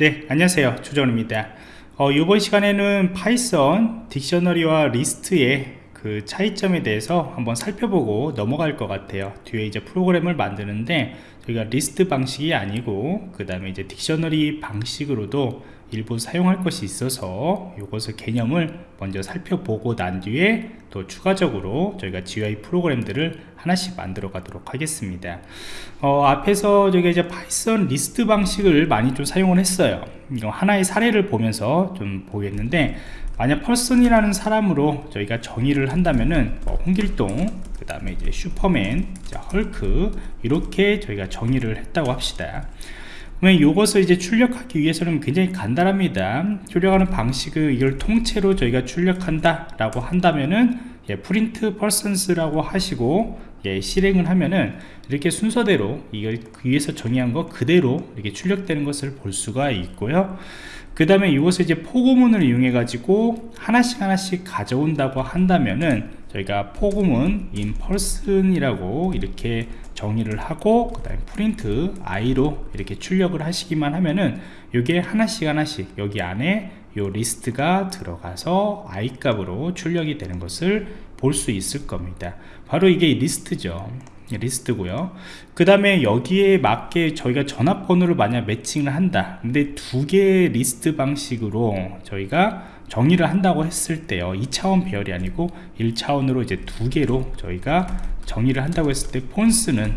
네 안녕하세요. 조정입니다. 어, 이번 시간에는 Python dictionary와 리스트의 그 차이점에 대해서 한번 살펴보고 넘어갈 것 같아요. 뒤에 이제 프로그램을 만드는데 저희가 리스트 방식이 아니고 그 다음에 이제 dictionary 방식으로도 일부 사용할 것이 있어서 이것을 개념을 먼저 살펴보고 난 뒤에 또 추가적으로 저희가 GUI 프로그램들을 하나씩 만들어 가도록 하겠습니다. 어, 앞에서 저희가 이제 Python 리스트 방식을 많이 좀 사용을 했어요. 하나의 사례를 보면서 좀 보겠는데 만약 person이라는 사람으로 저희가 정의를 한다면은 뭐 홍길동 그 다음에 이제 슈퍼맨 자, 헐크 이렇게 저희가 정의를 했다고 합시다 그러면 이것을 이제 출력하기 위해서는 굉장히 간단합니다. 출력하는 방식을 이걸 통째로 저희가 출력한다 라고 한다면은 예, print persons라고 하시고 예, 실행을 하면은 이렇게 순서대로 이걸 그 위에서 정의한 거 그대로 이렇게 출력되는 것을 볼 수가 있고요. 그 다음에 이것을 이제 포고문을 이용해 가지고 하나씩 하나씩 가져온다고 한다면은 저희가 in person이라고 이렇게 정의를 하고 그 다음에 print i로 이렇게 출력을 하시기만 하면은 이게 하나씩 하나씩 여기 안에 요 리스트가 들어가서 i 값으로 출력이 되는 것을 볼 수 있을 겁니다. 바로 이게 리스트죠. 리스트고요. 그 다음에 여기에 맞게 저희가 전화번호를 만약 매칭을 한다. 근데 두 개의 리스트 방식으로 저희가 정의를 한다고 했을 때요 2차원 배열이 아니고 1차원으로 이제 두 개로 저희가 정의를 한다고 했을 때 phones는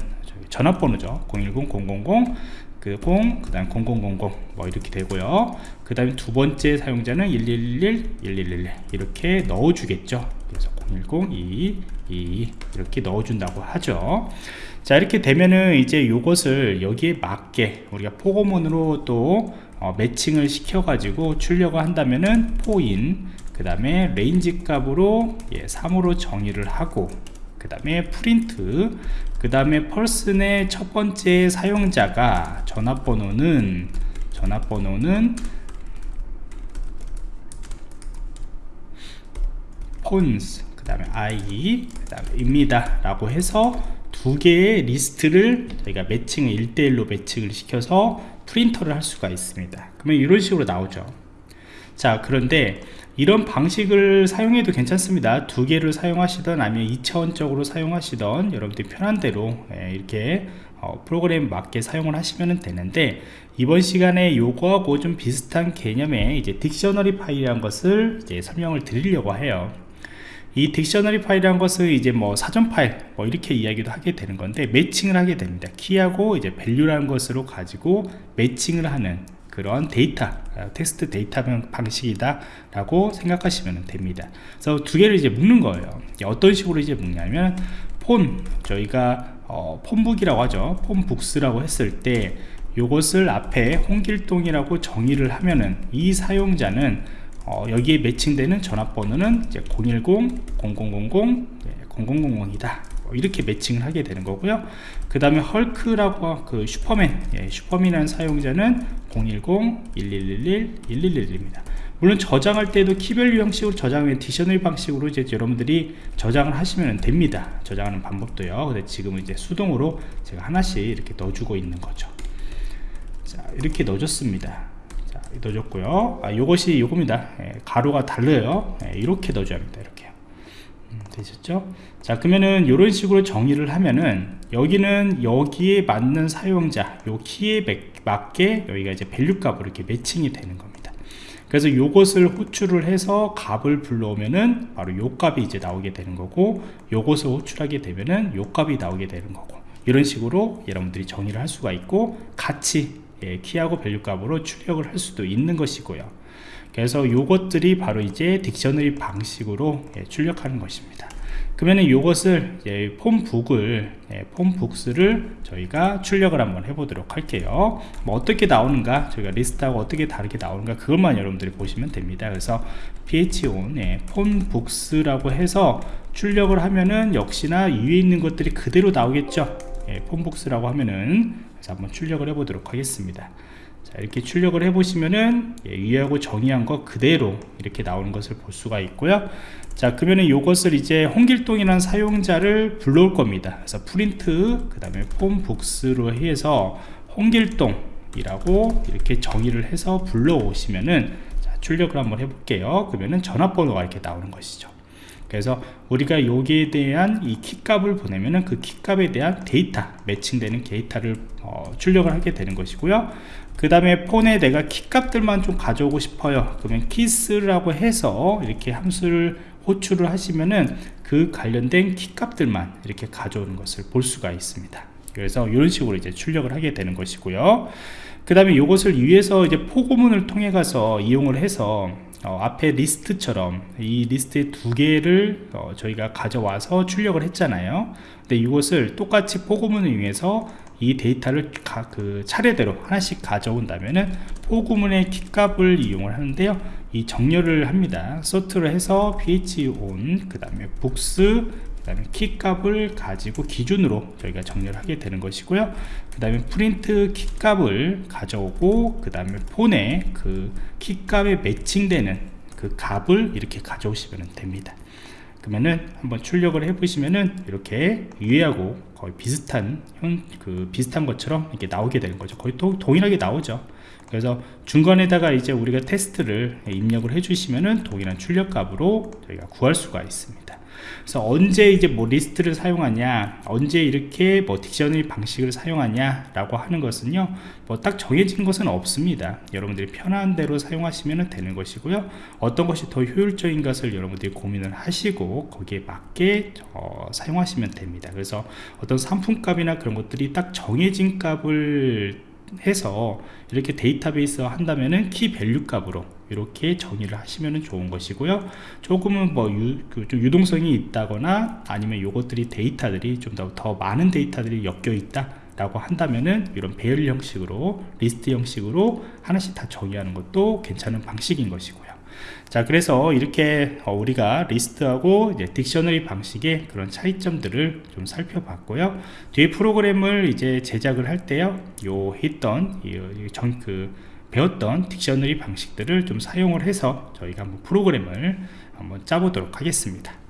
전화번호죠 010-000 그 0, 그 다음 0000, 뭐 이렇게 되고요. 그 다음에 두 번째 사용자는 1111, 1111 이렇게 넣어주겠죠. 그래서 010, 2, 2 이렇게 넣어준다고 하죠. 자 이렇게 되면은 이제 요것을 여기에 맞게 우리가 포고문으로 또 어, 매칭을 시켜 가지고 출력을 한다면은 for in 그 다음에 range 값으로 예, 3으로 정의를 하고 그 다음에 프린트 그 다음에 person의 첫 번째 사용자가 전화번호는 전화번호는 phones 그 다음에 i 그 다음에 입니다 라고 해서 두 개의 리스트를 저희가 매칭을 1대1로 매칭을 시켜서 프린터를 할 수가 있습니다. 그러면 이런 식으로 나오죠. 자 그런데 이런 방식을 사용해도 괜찮습니다. 두 개를 사용하시던 아니면 2차원적으로 사용하시던 여러분들이 편한 대로 예, 이렇게 어, 프로그램 맞게 사용을 하시면 되는데 이번 시간에 요거하고 좀 비슷한 개념의 이제 dictionary 파일이라는 것을 이제 설명을 드리려고 해요 이 dictionary 파일이라는 것을 이제 뭐 사전 파일 뭐 이렇게 이야기도 하게 되는 건데 매칭을 하게 됩니다. 키하고 이제 value라는 것으로 가지고 매칭을 하는 그런 데이터 텍스트 데이터 방식이다 라고 생각하시면 됩니다. 그래서 두 개를 이제 묶는 거예요. 어떤 식으로 이제 묶냐면 폰 저희가 어, phonebook이라고 하죠. phonebooks라고 했을 때 요것을 앞에 홍길동이라고 정의를 하면은 이 사용자는 어, 여기에 매칭되는 전화번호는 이제 010 0000 0000이다. 이렇게 매칭을 하게 되는 거고요. 그 다음에 헐크라고 그 슈퍼맨 예, 슈퍼맨이라는 사용자는 010-1111-1111입니다. 물론 저장할 때도 key value 형식으로 저장하면 dictionary 방식으로 이제 여러분들이 저장을 하시면 됩니다. 저장하는 방법도요. 근데 지금은 이제 수동으로 제가 하나씩 이렇게 넣어주고 있는 거죠. 자 이렇게 넣어줬습니다. 자 넣어줬고요. 아 요것이 요겁니다. 예, 괄호가 달라요. 예, 이렇게 넣어줘야 합니다. 이렇게 음, 되셨죠? 자 그러면은 이런 식으로 정의를 하면은 여기는 여기에 맞는 사용자 요 키에 맞게 여기가 이제 value 값으로 이렇게 매칭이 되는 겁니다. 그래서 요것을 호출을 해서 값을 불러오면은 바로 요 값이 이제 나오게 되는 거고 요것을 호출하게 되면은 요 값이 나오게 되는 거고 이런 식으로 여러분들이 정의를 할 수가 있고 같이 예, 키하고 value 값으로 출력을 할 수도 있는 것이고요. 그래서 요것들이 바로 이제 딕셔너리 방식으로 예, 출력하는 것입니다. 그러면 이것을 예, 폼북을 예, 폼북스를 저희가 출력을 한번 해보도록 할게요. 뭐 어떻게 나오는가 저희가 리스트하고 어떻게 다르게 나오는가 그것만 여러분들이 보시면 됩니다. 그래서 pon 예, 폼북스라고 해서 출력을 하면은 역시나 위에 있는 것들이 그대로 나오겠죠? 예, 폼북스라고 하면은 그래서 한번 출력을 해 보도록 하겠습니다. 자, 이렇게 출력을 해 보시면은 예, 위하고 정의한 것 그대로 이렇게 나오는 것을 볼 수가 있고요. 자 그러면은 이것을 이제 홍길동이라는 사용자를 불러올 겁니다. 그래서 프린트 그 다음에 phonebooks로 해서 홍길동 이라고 이렇게 정의를 해서 불러오시면은 자, 출력을 한번 해볼게요. 그러면은 전화번호가 이렇게 나오는 것이죠 그래서 우리가 여기에 대한 이 키값을 보내면은 그 키값에 대한 데이터 매칭되는 데이터를 어, 출력을 하게 되는 것이고요. 그 다음에 phone에 내가 키값들만 좀 가져오고 싶어요. 그러면 keys라고 해서 이렇게 함수를 호출을 하시면은 그 관련된 키값들만 이렇게 가져오는 것을 볼 수가 있습니다. 그래서 이런 식으로 이제 출력을 하게 되는 것이고요. 그 다음에 이것을 위에서 이제 포고문을 통해 가서 이용을 해서 어, 앞에 리스트처럼 이 리스트의 두 개를 어, 저희가 가져와서 출력을 했잖아요. 근데 이것을 똑같이 포고문을 이용해서 이 데이터를 가, 그 차례대로 하나씩 가져온다면은 for 구문의 키값을 이용을 하는데요. 이 정렬을 합니다. sort를 해서 phone 그 다음에 books 그 다음에 키 값을 가지고 기준으로 저희가 정렬을 하게 되는 것이고요. 그 다음에 프린트 키 값을 가져오고 그 다음에 phone에 그 키 값에 매칭되는 그 값을 이렇게 가져오시면 됩니다. 그러면은 한번 출력을 해 보시면은 이렇게 위에하고 거의 비슷한 현, 그 비슷한 것처럼 이렇게 나오게 되는 거죠. 거의 도, 동일하게 나오죠. 그래서 중간에다가 이제 우리가 테스트를 입력을 해 주시면은 동일한 출력 값으로 저희가 구할 수가 있습니다 그래서 언제 이제 뭐 리스트를 사용하냐 언제 이렇게 뭐 딕셔너리 방식을 사용하냐 라고 하는 것은요 뭐 딱 정해진 것은 없습니다. 여러분들이 편한 대로 사용하시면 되는 것이고요. 어떤 것이 더 효율적인 것을 여러분들이 고민을 하시고 거기에 맞게 어, 사용하시면 됩니다. 그래서 어떤 상품값이나 그런 것들이 딱 정해진 값을 해서 이렇게 데이터베이스 한다면은 key value 값으로 이렇게 정의를 하시면 좋은 것이고요. 조금은 뭐 유, 그좀 유동성이 있다거나 아니면 요것들이 데이터들이 좀 더 더 많은 데이터들이 엮여 있다 라고 한다면은 이런 배열 형식으로 리스트 형식으로 하나씩 다 정의하는 것도 괜찮은 방식인 것이고요. 자 그래서 이렇게 어, 우리가 리스트하고 이제 딕셔너리 방식의 그런 차이점들을 좀 살펴봤고요. 뒤에 프로그램을 이제 제작을 할 때요 요 했던 이전그 배웠던 딕셔너리 방식들을 좀 사용을 해서 저희가 한번 프로그램을 한번 짜보도록 하겠습니다